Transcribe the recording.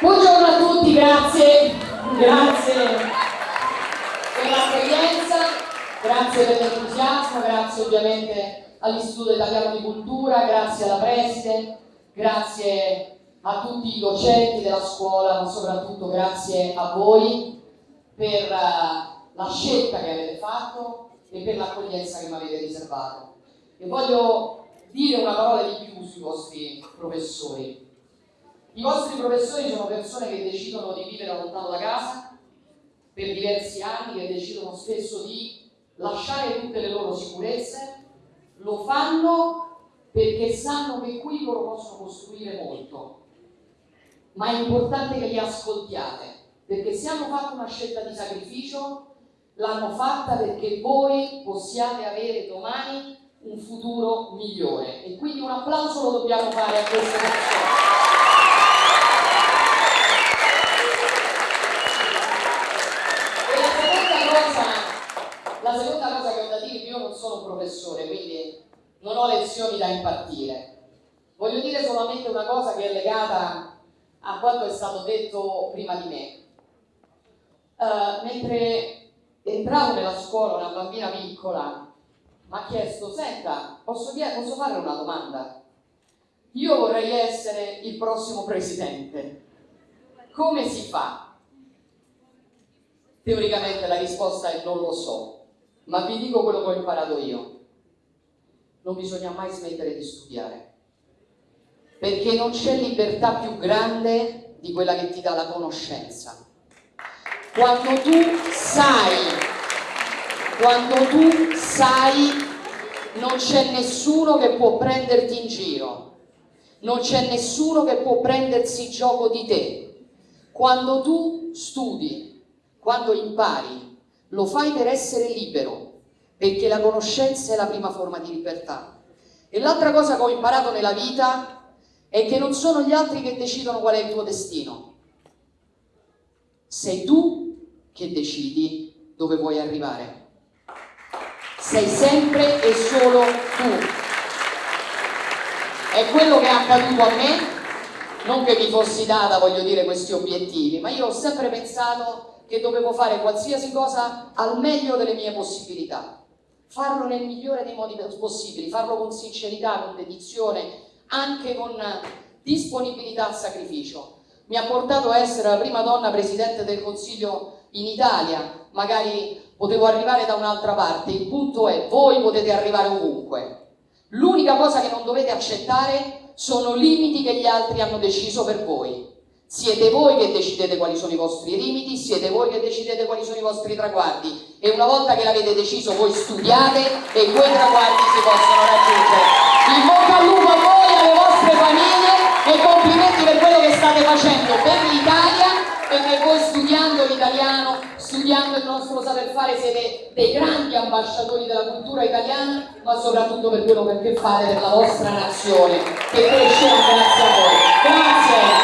Buongiorno a tutti, grazie, grazie per l'accoglienza, grazie per l'entusiasmo, grazie ovviamente all'Istituto Italiano di Cultura, grazie alla preside, grazie a tutti i docenti della scuola, ma soprattutto grazie a voi per eh, la scelta che avete fatto e per l'accoglienza che mi avete riservato. E voglio dire una parola di più sui vostri professori. I vostri professori sono persone che decidono di vivere lontano da casa per diversi anni, che decidono spesso di lasciare tutte le loro sicurezze, lo fanno perché sanno che qui loro possono costruire molto. Ma è importante che li ascoltiate, perché se hanno fatto una scelta di sacrificio, l'hanno fatta perché voi possiate avere domani un futuro migliore. E quindi un applauso lo dobbiamo fare a queste persone. E la seconda cosa, la seconda cosa che ho da dire, io non sono un professore, quindi non ho lezioni da impartire. Voglio dire solamente una cosa che è legata a quanto è stato detto prima di me. Uh, mentre entravo nella scuola, una bambina piccola mi ha chiesto, senta, posso, posso fare una domanda? Io vorrei essere il prossimo presidente. Come si fa? Teoricamente la risposta è non lo so, ma vi dico quello che ho imparato io. Non bisogna mai smettere di studiare, perché non c'è libertà più grande di quella che ti dà la conoscenza. Quando tu sai, quando tu sai, non c'è nessuno che può prenderti in giro, non c'è nessuno che può prendersi gioco di te. Quando tu studi, quando impari, lo fai per essere libero, perché la conoscenza è la prima forma di libertà. E l'altra cosa che ho imparato nella vita è che non sono gli altri che decidono qual è il tuo destino. Sei tu che decidi dove vuoi arrivare. Sei sempre e solo tu. È quello che è accaduto a me, non che mi fossi data, voglio dire, questi obiettivi, ma io ho sempre pensato che dovevo fare qualsiasi cosa al meglio delle mie possibilità. Farlo nel migliore dei modi possibili, farlo con sincerità, con dedizione, anche con disponibilità al sacrificio. Mi ha portato a essere la prima donna Presidente del Consiglio in Italia, magari potevo arrivare da un'altra parte, il punto è voi potete arrivare ovunque. L'unica cosa che non dovete accettare sono limiti che gli altri hanno deciso per voi. Siete voi che decidete quali sono i vostri limiti, siete voi che decidete quali sono i vostri traguardi e una volta che l'avete deciso voi studiate e quei traguardi si possono raggiungere. In bocca al lupo a voi, alle vostre famiglie e complimenti per quello che state facendo per l'Italia perché voi studiando l'italiano, studiando il nostro saper fare, siete dei grandi ambasciatori della cultura italiana, ma soprattutto per quello che fate per la vostra nazione, che cresce grazie a voi. Grazie!